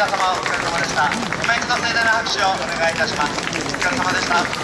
皆様お疲れ様でした。ごめんくださいな拍手をお願いいたします。お疲れ様でした。